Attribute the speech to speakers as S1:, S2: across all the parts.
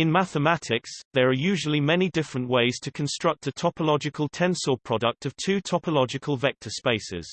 S1: In mathematics, there are usually many different ways to construct a topological tensor product of two topological vector spaces.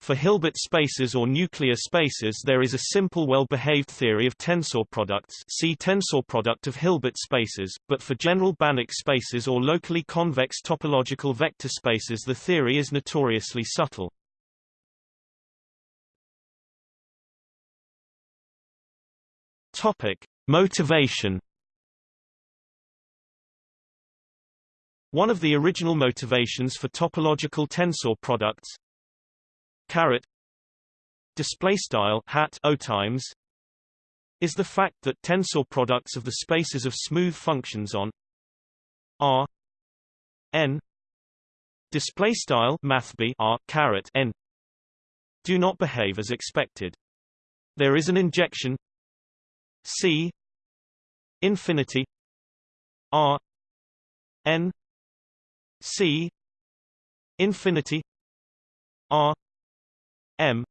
S1: For Hilbert spaces or nuclear spaces there is a simple well-behaved theory of tensor products see tensor product of Hilbert spaces, but for general Banach spaces or locally convex topological vector spaces the theory is notoriously subtle. Topic. Motivation One of the original motivations for topological tensor products caret display style hat o times is the fact that tensor products of the spaces of smooth functions on R n display style mathb R caret n do not behave as expected. There is an injection C infinity R n C infinity R M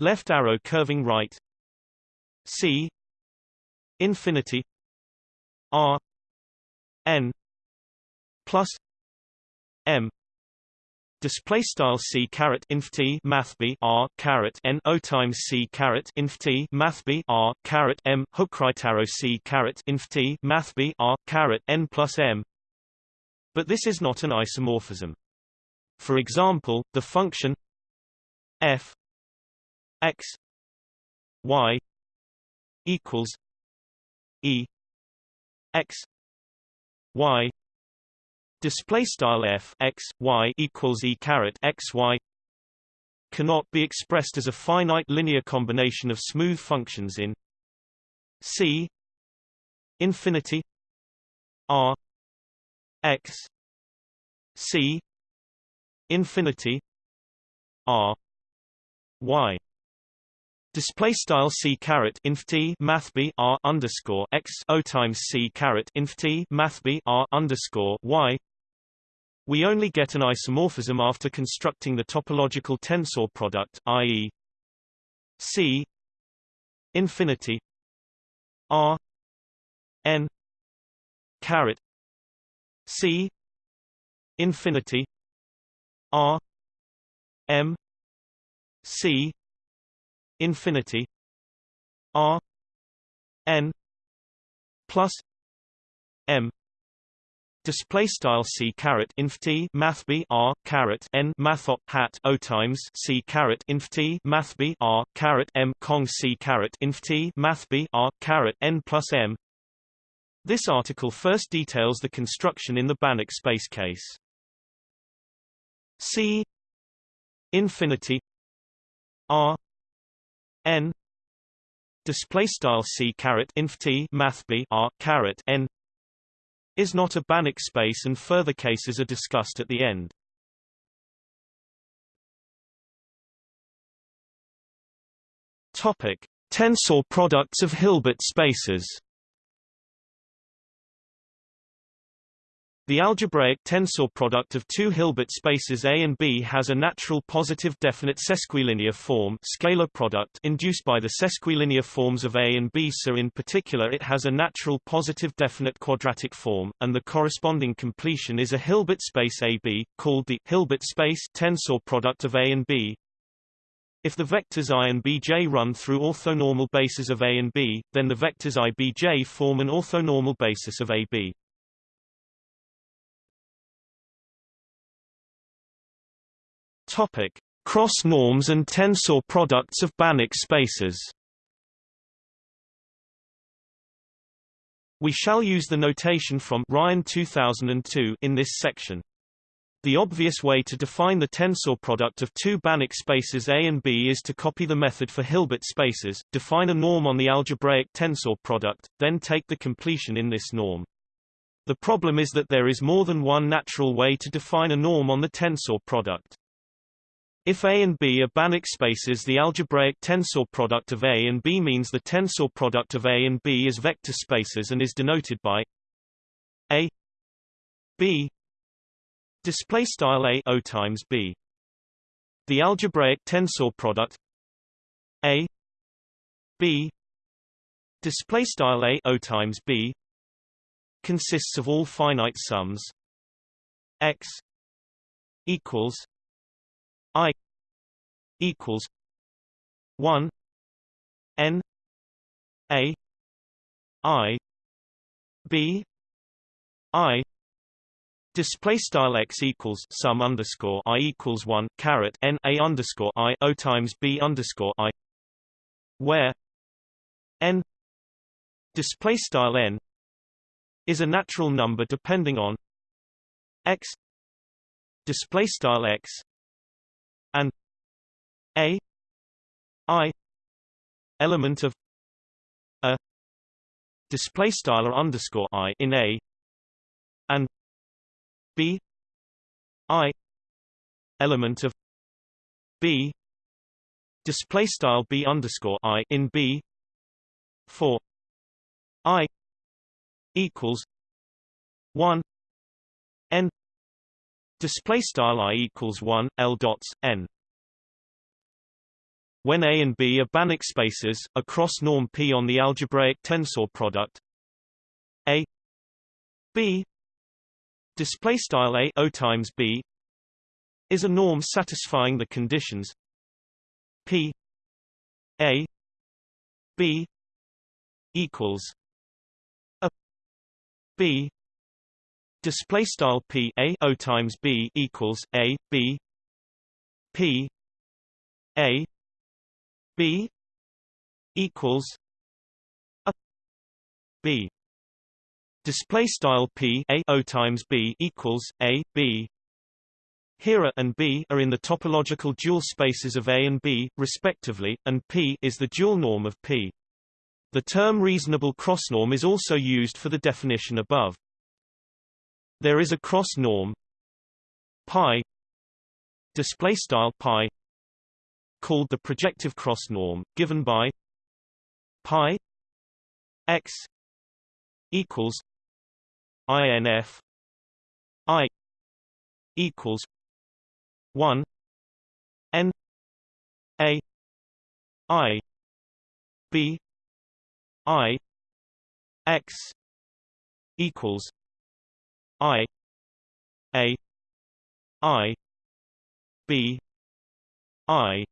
S1: left arrow curving right C infinity R N plus M Display style c caret inf t math b r caret n o times c caret inf t math b r caret m hook right arrow c caret inf t math b r caret n plus m but this is not an isomorphism. For example, the function f x y equals e x y display style f x y equals e caret x y cannot be expressed as a finite linear combination of smooth functions in C infinity R x c infinity r y Display style c caret inf t math b r underscore x o times c caret inf t math b r underscore y. We only get an isomorphism after constructing the topological tensor product, i.e., c infinity r n caret C infinity R M C infinity R N plus M Display style c caret inf t math b r caret n math hat o times c caret inf t math b r caret m cong c caret inf t math b r caret n plus m this article first details the construction in the Banach space case. C infinity R n display style C caret inf t math b R caret n is not a Banach space and further cases are discussed at the end. Topic: Tensor products of Hilbert spaces. The algebraic tensor product of two Hilbert spaces A and B has a natural positive definite sesquilinear form scalar product induced by the sesquilinear forms of A and B so in particular it has a natural positive definite quadratic form, and the corresponding completion is a Hilbert space AB, called the Hilbert space tensor product of A and B. If the vectors i and bj run through orthonormal bases of A and B, then the vectors IBj form an orthonormal basis of AB. Topic: Cross norms and tensor products of Banach spaces. We shall use the notation from Ryan 2002 in this section. The obvious way to define the tensor product of two Banach spaces A and B is to copy the method for Hilbert spaces, define a norm on the algebraic tensor product, then take the completion in this norm. The problem is that there is more than one natural way to define a norm on the tensor product. If A and B are Banach spaces the algebraic tensor product of A and B means the tensor product of A and B is vector spaces and is denoted by A B display style A O times B. The algebraic tensor product A B display style a o times b consists of all finite sums x equals i equals 1 n a i b i Display style x equals sum underscore i equals one caret n a underscore i o times b underscore i, where n display style n is a natural number depending on x display style x and a i element of a display style underscore i in a and b i element of b display style b underscore i in b for i equals 1 n display style i equals 1 l dots n. When A and B are Banach spaces, a cross norm P on the algebraic tensor product. A. B. Display style A O times B is a norm satisfying the conditions. P. A. B equals a. B display style P A O times B equals A B P A B equals a B display style P A O times B equals A B here A and B are in the topological dual spaces of A and B, respectively, and P is the dual norm of P. The term reasonable cross-norm is also used for the definition above. There is a cross-norm pi display style pi called the projective cross norm, given by pi x equals inf i equals 1 n a i b i x equals i a i b i.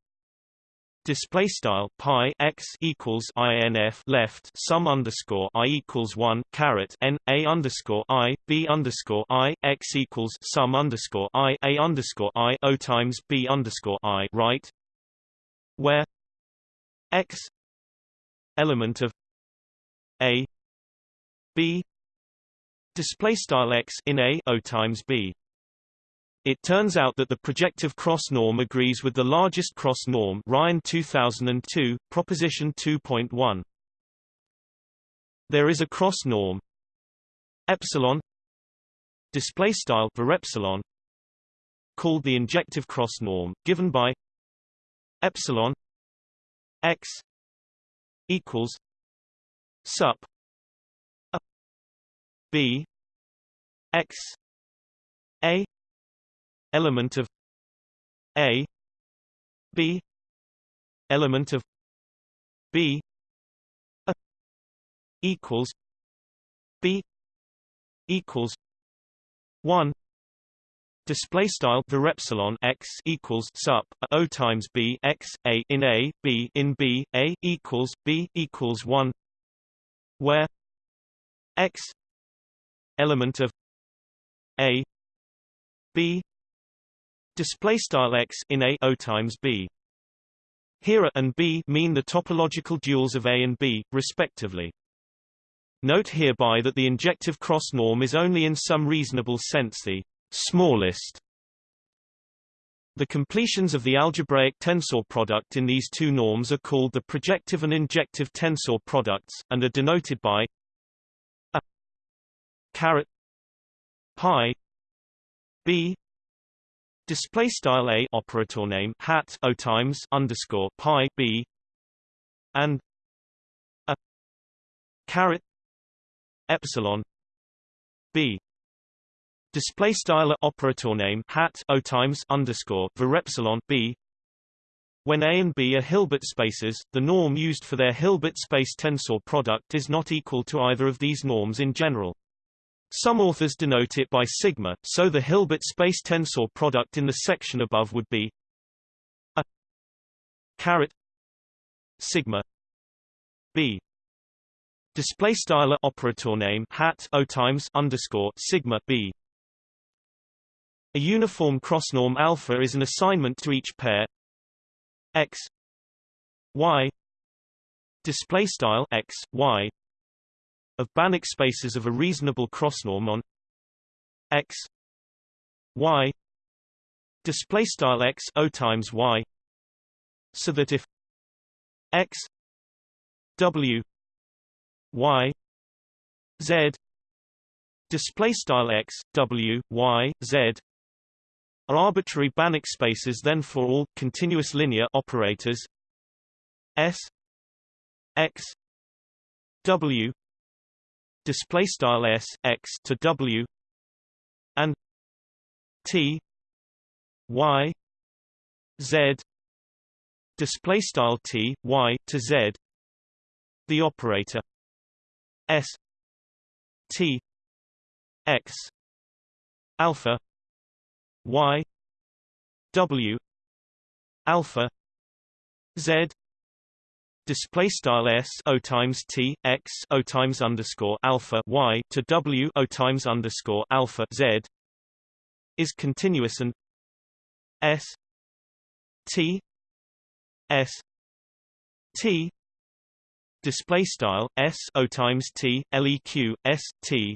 S1: Display style pi x equals inf left sum underscore i equals one caret n a underscore i b underscore i x equals sum underscore i a underscore i o times b underscore i right, where x element of a b display style x in a o times b it turns out that the projective cross norm agrees with the largest cross norm Ryan 2002, proposition 2.1. There is a cross norm epsilon display style for epsilon called the injective cross norm given by epsilon x equals sup a b x a element of A B element of B a equals B equals one display style the epsilon x equals sup o times b x a in a b in b a equals b equals 1 where x element of a b display style x in a o times b. Here a and b mean the topological duals of a and b, respectively. Note hereby that the injective cross norm is only in some reasonable sense the smallest. The completions of the algebraic tensor product in these two norms are called the projective and injective tensor products, and are denoted by a caret pi b display style a operator name hat o times underscore pi b and a caret epsilon b display style operator name hat o times underscore var epsilon b When A and B are Hilbert spaces, the norm used for their Hilbert space tensor product is not equal to either of these norms in general. Some authors denote it by sigma, so the Hilbert space tensor product in the section above would be a caret sigma b. Display style operator name hat o times underscore sigma b. A uniform cross norm alpha is an assignment to each pair x y. Display style x y of Banach spaces of a reasonable cross norm on x y display style x o times y so that if x w y z display style x w y z are arbitrary Banach spaces then for all continuous linear operators s x w display style s x to w and t y z display style t y to z the operator s t x alpha y w alpha z display style s o times t x o times underscore alpha y to w o times underscore alpha z is continuous and s t s t display style s o times t leq s t.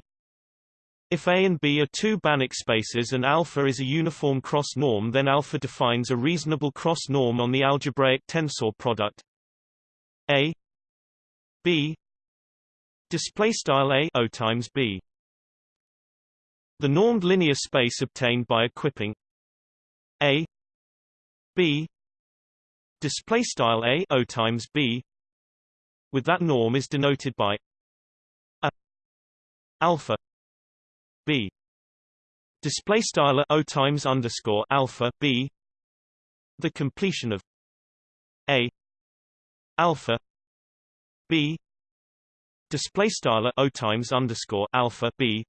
S1: If A and B are two Banach spaces and alpha is a uniform cross norm then alpha defines a reasonable cross norm on the algebraic tensor product A B display style A O times B. The normed linear space obtained by equipping A B display style A O times B with that norm is denoted by a alpha b. Display style o times underscore alpha b. The completion of a alpha b display style o times underscore alpha b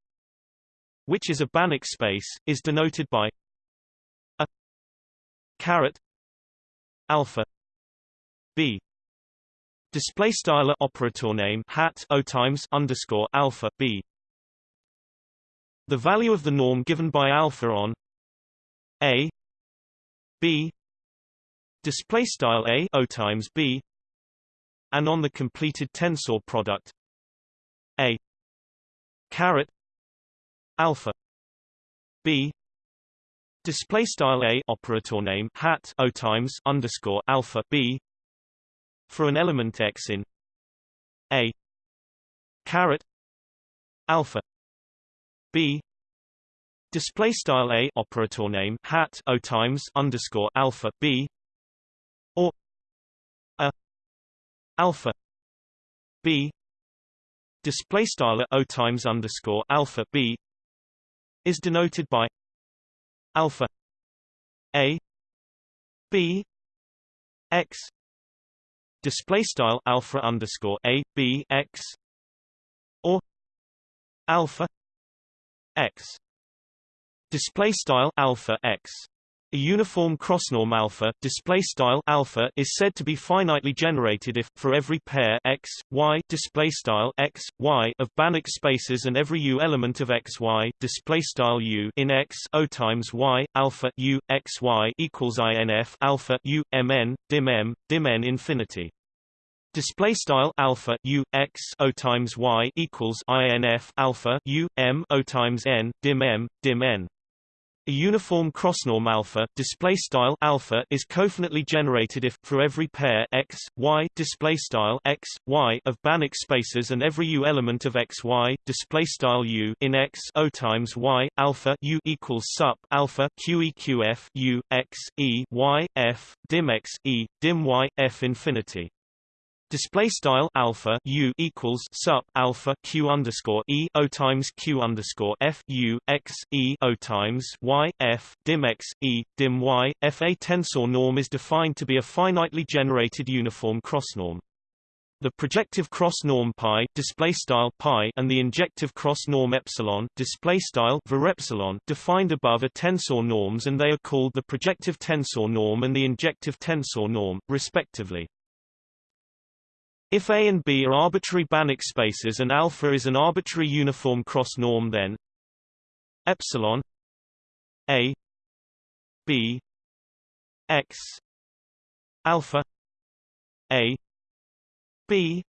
S1: which is a Banach space is denoted by a caret alpha b display style operator name hat o times underscore alpha b. The value of the norm given by alpha on a b display style a o times b and on the completed tensor product. A. Caret. Alpha. B. Display style a operator name hat o times underscore alpha b for an element x in. A. Caret. Alpha. B. Display style a operator name hat o times underscore alpha b alpha b display style o times underscore alpha b is denoted by alpha a b x display style alpha underscore a b x or alpha x display style alpha x a uniform crossnorm alpha display style alpha is said to be finitely generated if for every pair x y display style x y of Banach spaces and every u element of x y display style u in x o times y alpha u x y equals inf alpha u mn dim m dim n infinity Display style alpha u x o times y equals inf alpha u m o times n dim m dim n. A uniform crossnorm alpha display style alpha is cofinitely generated if for every pair x y display style x y of Banach spaces and every u element of x y display style u in x o times y alpha u equals sup alpha q e q f u x e y f dim x e dim y f infinity Display style alpha u equals sup alpha q underscore e o times q underscore f u x e o times y f dim x e dim y f. A tensor norm is defined to be a finitely generated uniform cross-norm. The projective cross norm pi display style pi and the injective cross norm epsilon display style epsilon defined above are tensor norms and they are called the projective tensor norm and the injective tensor norm respectively. If A and B are arbitrary Banach spaces and alpha is an arbitrary uniform cross norm then epsilon A B X alpha A B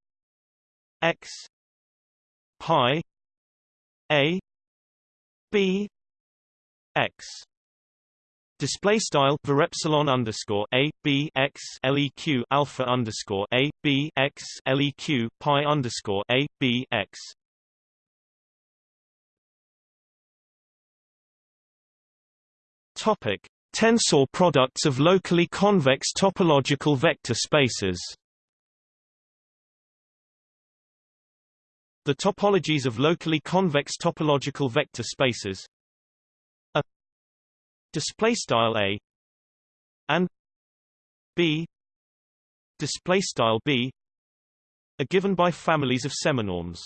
S1: X pi A B X Display style var epsilon underscore a b x leq alpha underscore a b x leq pi underscore a b x. Topic: Tensor products of locally convex topological vector spaces. The topologies of locally convex topological vector spaces display style a and b display style b are given by families of seminorms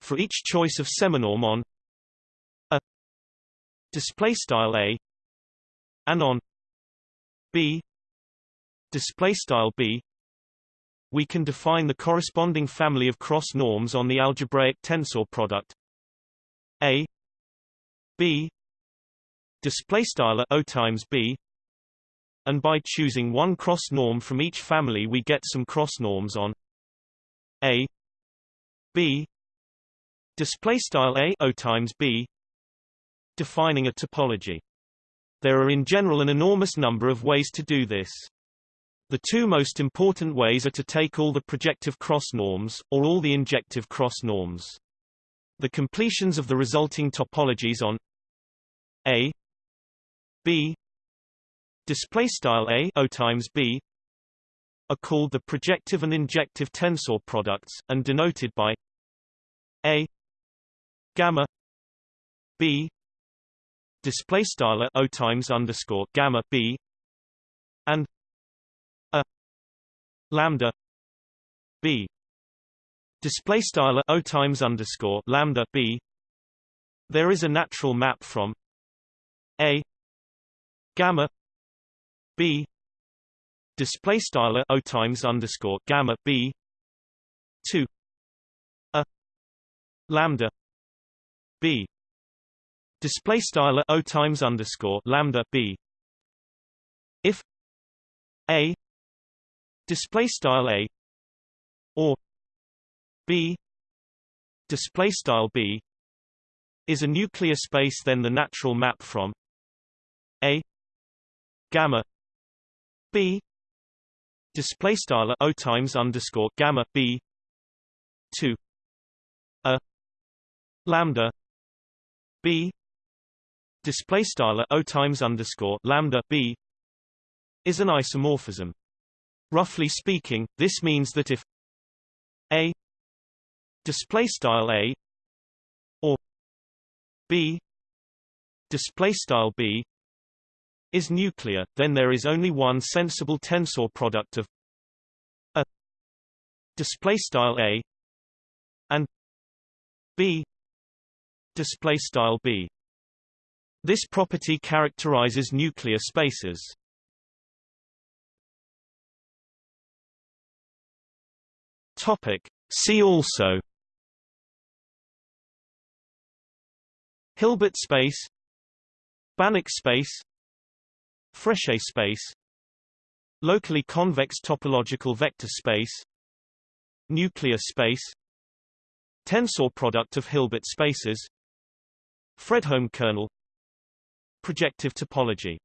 S1: for each choice of seminorm on a display style a and on b display style b we can define the corresponding family of cross norms on the algebraic tensor product a b display style o times b and by choosing one cross norm from each family we get some cross norms on a b display style a o times b defining a topology. There are in general an enormous number of ways to do this. The two most important ways are to take all the projective cross norms or all the injective cross norms. The completions of the resulting topologies on a b. Display style a o times b are called the projective and injective tensor products and denoted by a. Gamma b. Display style o times underscore gamma b and a. Lambda b. Display style o times underscore lambda b there is a natural map from a gamma b display style o times underscore gamma b to a lambda b display style o times underscore lambda b. If a display style a or b display style b is a nuclear space then the natural map from a gamma b display style o times underscore gamma b to a lambda b display style o times underscore lambda b is an isomorphism. Roughly speaking, this means that if a display style a or b display style b is nuclear, then there is only one sensible tensor product of a display style a and b display style b. This property characterizes nuclear spaces. Topic. See also Hilbert space Banach space Frechet space Locally convex topological vector space Nuclear space Tensor product of Hilbert spaces Fredholm kernel Projective topology